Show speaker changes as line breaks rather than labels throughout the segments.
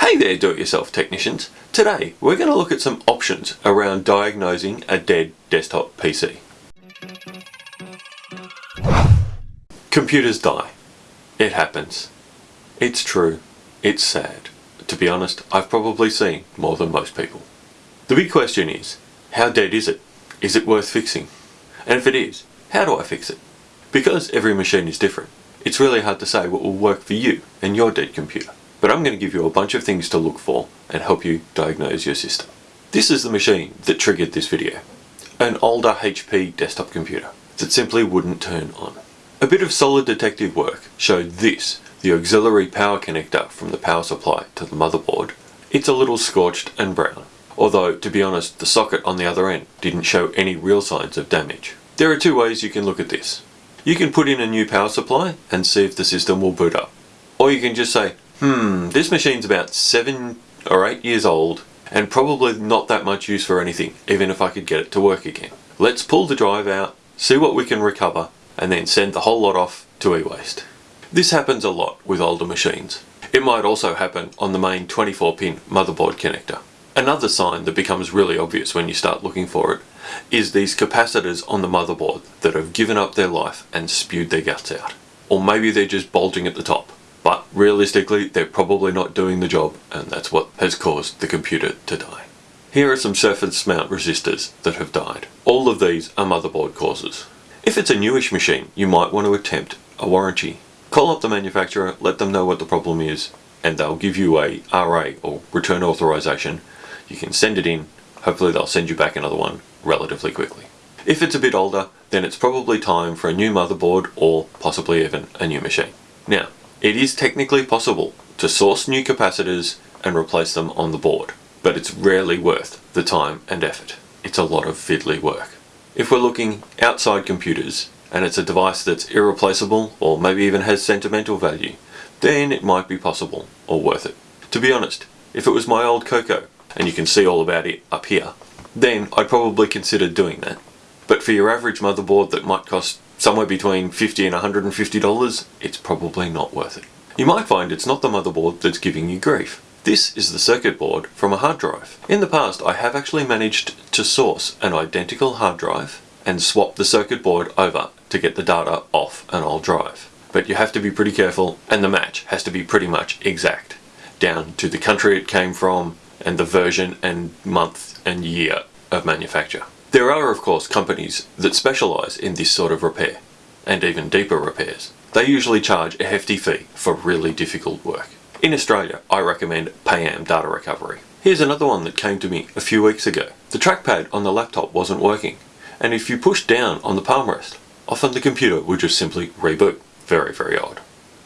Hey there do-it-yourself technicians. Today we're going to look at some options around diagnosing a dead desktop PC. Computers die. It happens. It's true. It's sad. To be honest, I've probably seen more than most people. The big question is, how dead is it? Is it worth fixing? And if it is, how do I fix it? Because every machine is different, it's really hard to say what will work for you and your dead computer. But I'm going to give you a bunch of things to look for and help you diagnose your system. This is the machine that triggered this video. An older HP desktop computer that simply wouldn't turn on. A bit of solid detective work showed this, the auxiliary power connector from the power supply to the motherboard. It's a little scorched and brown, although to be honest the socket on the other end didn't show any real signs of damage. There are two ways you can look at this. You can put in a new power supply and see if the system will boot up. Or you can just say, Hmm, this machine's about seven or eight years old and probably not that much use for anything, even if I could get it to work again. Let's pull the drive out, see what we can recover, and then send the whole lot off to e-waste. This happens a lot with older machines. It might also happen on the main 24-pin motherboard connector. Another sign that becomes really obvious when you start looking for it is these capacitors on the motherboard that have given up their life and spewed their guts out. Or maybe they're just bulging at the top. But realistically, they're probably not doing the job and that's what has caused the computer to die. Here are some surface mount resistors that have died. All of these are motherboard causes. If it's a newish machine, you might want to attempt a warranty. Call up the manufacturer, let them know what the problem is, and they'll give you a RA or return authorization. You can send it in, hopefully they'll send you back another one relatively quickly. If it's a bit older, then it's probably time for a new motherboard or possibly even a new machine. Now, it is technically possible to source new capacitors and replace them on the board, but it's rarely worth the time and effort. It's a lot of fiddly work. If we're looking outside computers and it's a device that's irreplaceable or maybe even has sentimental value, then it might be possible or worth it. To be honest, if it was my old Coco, and you can see all about it up here, then I'd probably consider doing that. But for your average motherboard that might cost somewhere between 50 and $150, it's probably not worth it. You might find it's not the motherboard that's giving you grief. This is the circuit board from a hard drive. In the past I have actually managed to source an identical hard drive and swap the circuit board over to get the data off an old drive. But you have to be pretty careful and the match has to be pretty much exact, down to the country it came from and the version and month and year of manufacture. There are of course companies that specialise in this sort of repair, and even deeper repairs. They usually charge a hefty fee for really difficult work. In Australia, I recommend Payam Data Recovery. Here's another one that came to me a few weeks ago. The trackpad on the laptop wasn't working, and if you pushed down on the palm rest, often the computer would just simply reboot. Very, very odd.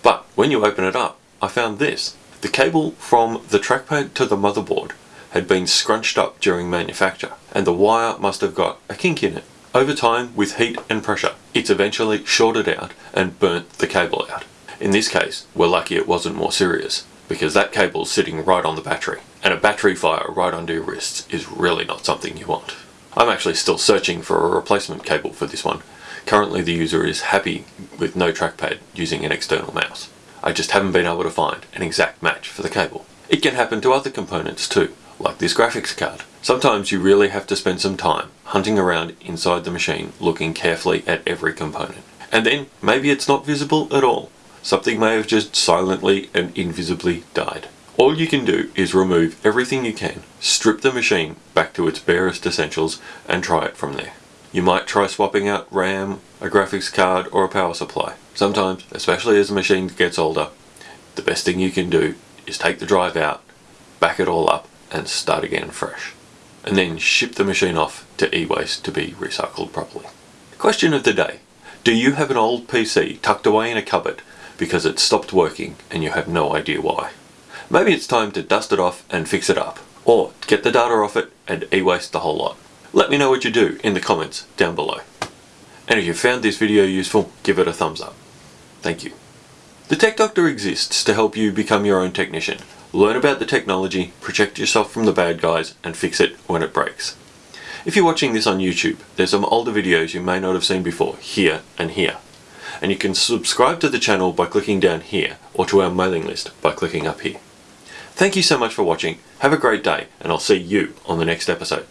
But when you open it up, I found this. The cable from the trackpad to the motherboard had been scrunched up during manufacture and the wire must have got a kink in it. Over time, with heat and pressure, it's eventually shorted out and burnt the cable out. In this case, we're lucky it wasn't more serious, because that cable's sitting right on the battery, and a battery fire right under your wrists is really not something you want. I'm actually still searching for a replacement cable for this one. Currently the user is happy with no trackpad using an external mouse. I just haven't been able to find an exact match for the cable. It can happen to other components too like this graphics card. Sometimes you really have to spend some time hunting around inside the machine looking carefully at every component. And then maybe it's not visible at all. Something may have just silently and invisibly died. All you can do is remove everything you can, strip the machine back to its barest essentials and try it from there. You might try swapping out RAM, a graphics card or a power supply. Sometimes, especially as the machine gets older, the best thing you can do is take the drive out, back it all up and start again fresh. And then ship the machine off to e-waste to be recycled properly. Question of the day. Do you have an old PC tucked away in a cupboard because it stopped working and you have no idea why? Maybe it's time to dust it off and fix it up. Or get the data off it and e-waste the whole lot. Let me know what you do in the comments down below. And if you found this video useful, give it a thumbs up. Thank you. The Tech Doctor exists to help you become your own technician Learn about the technology, protect yourself from the bad guys, and fix it when it breaks. If you're watching this on YouTube, there's some older videos you may not have seen before, here and here. And you can subscribe to the channel by clicking down here, or to our mailing list by clicking up here. Thank you so much for watching. Have a great day, and I'll see you on the next episode.